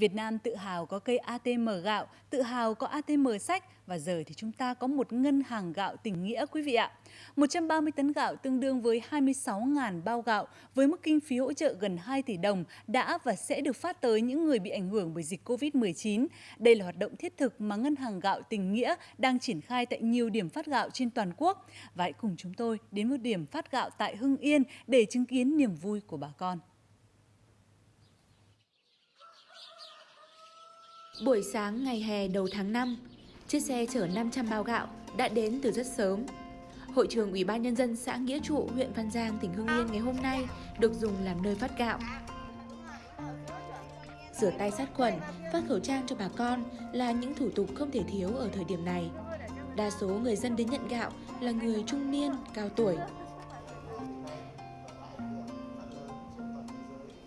Việt Nam tự hào có cây ATM gạo, tự hào có ATM sách và giờ thì chúng ta có một ngân hàng gạo tình nghĩa quý vị ạ. 130 tấn gạo tương đương với 26.000 bao gạo với mức kinh phí hỗ trợ gần 2 tỷ đồng đã và sẽ được phát tới những người bị ảnh hưởng bởi dịch Covid-19. Đây là hoạt động thiết thực mà Ngân hàng gạo tình nghĩa đang triển khai tại nhiều điểm phát gạo trên toàn quốc. Và hãy cùng chúng tôi đến một điểm phát gạo tại Hưng Yên để chứng kiến niềm vui của bà con. Buổi sáng ngày hè đầu tháng 5, chiếc xe chở 500 bao gạo đã đến từ rất sớm. Hội trường Ủy ban Nhân dân xã Nghĩa Trụ, huyện Văn Giang, tỉnh Hưng Yên ngày hôm nay được dùng làm nơi phát gạo. Rửa tay sát khuẩn, phát khẩu trang cho bà con là những thủ tục không thể thiếu ở thời điểm này. Đa số người dân đến nhận gạo là người trung niên, cao tuổi.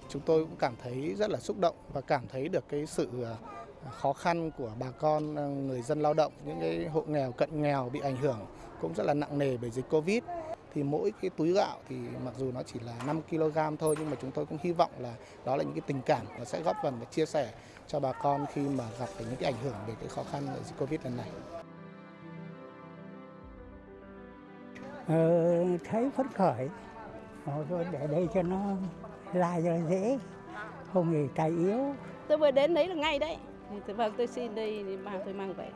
Chúng tôi cũng cảm thấy rất là xúc động và cảm thấy được cái sự à, khó khăn của bà con ờ, người dân lao động, những cái hộ nghèo cận nghèo bị ảnh hưởng cũng rất là nặng nề bởi dịch Covid. Thì mỗi cái túi gạo thì mặc dù nó chỉ là 5 kg thôi nhưng mà chúng tôi cũng hy vọng là đó là những cái tình cảm và sẽ góp phần và chia sẻ cho bà con khi mà gặp phải những cái ảnh hưởng về cái khó khăn của dịch Covid lần này. Ờ, thấy phấn khởi. Rồi để đây cho nó lai cho nó dễ không thì tay yếu. Tôi vừa đến đấy là ngay đấy thì vâng tôi xin đây mang tôi mang về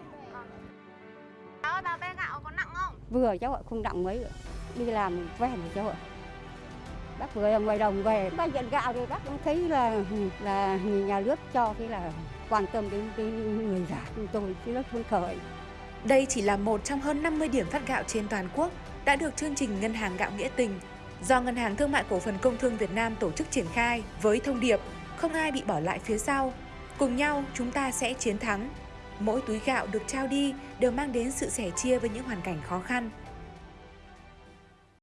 Cháu ơi, bà bê gạo có nặng không? Vừa cháu ạ, không nặng mấy nữa. Đi làm quen rồi cháu ạ. Bác vừa ở ngoài đồng về, bác nhận gạo thì bác cũng thấy là là nhà nước cho cái là quan tâm đến, đến người già chúng tôi chứ rất phấn khởi. Đây chỉ là một trong hơn 50 điểm phát gạo trên toàn quốc đã được chương trình Ngân hàng Gạo Nghĩa Tình do Ngân hàng Thương mại Cổ phần Công thương Việt Nam tổ chức triển khai với thông điệp không ai bị bỏ lại phía sau, Cùng nhau, chúng ta sẽ chiến thắng. Mỗi túi gạo được trao đi đều mang đến sự sẻ chia với những hoàn cảnh khó khăn.